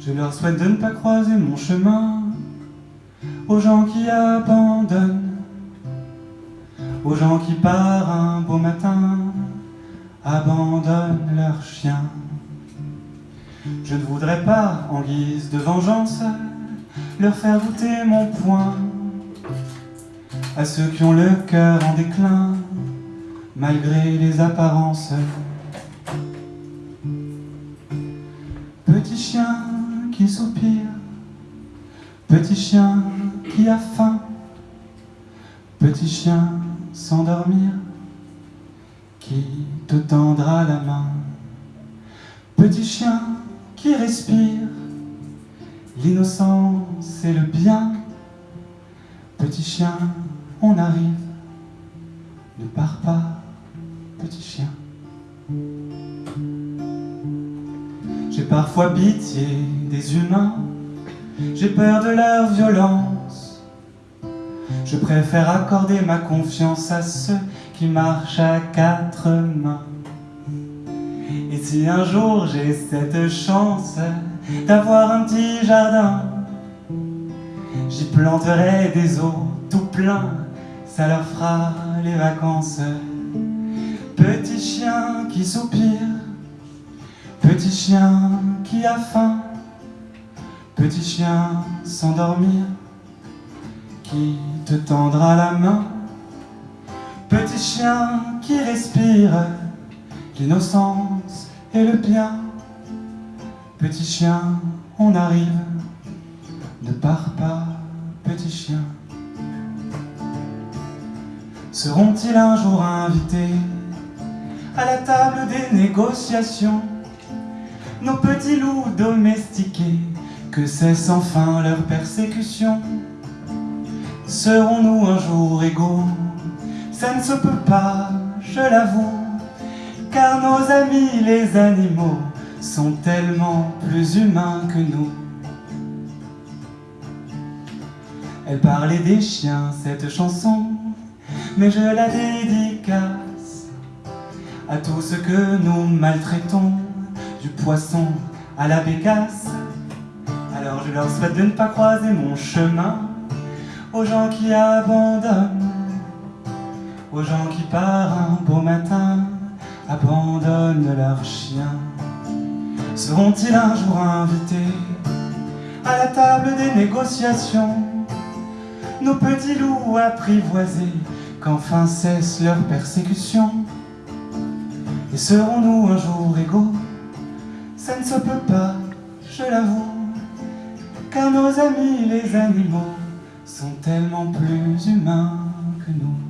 Je leur souhaite de ne pas croiser mon chemin aux gens qui abandonnent, aux gens qui par un beau matin abandonnent leurs chiens. Je ne voudrais pas, en guise de vengeance, leur faire goûter mon poing à ceux qui ont le cœur en déclin, malgré les apparences. Petit chien qui soupire, petit chien qui a faim, petit chien s'endormir, qui te tendra la main. Petit chien qui respire l'innocence et le bien. Petit chien, on arrive, ne pars pas, petit chien. J'ai parfois pitié des humains, j'ai peur de leur violence. Je préfère accorder ma confiance à ceux qui marchent à quatre mains. Et si un jour j'ai cette chance d'avoir un petit jardin, j'y planterai des eaux tout plein, ça leur fera les vacances. Petit chien qui soupire, petit chien qui a faim, petit chien s'endormir, qui te tendra la main, petit chien qui respire, l'innocence et le bien. Petit chien, on arrive, ne pars pas, petit chien. Seront-ils un jour invités à la table des négociations? Nos petits loups domestiqués, que cesse enfin leur persécution? Serons-nous un jour égaux? Ça ne se peut pas, je l'avoue car nos amis les animaux sont tellement plus humains que nous. Elle parlait des chiens, cette chanson, mais je la dédicace à tous ceux que nous maltraitons, du poisson à la bécasse. Alors je leur souhaite de ne pas croiser mon chemin, aux gens qui abandonnent, aux gens qui par un beau matin abandonnent leurs chiens. Seront-ils un jour invités à la table des négociations Nos petits loups apprivoisés, qu'enfin cesse leur persécution Et serons-nous un jour égaux? Ça ne se peut pas, je l'avoue, car nos amis les animaux sont tellement plus humains que nous.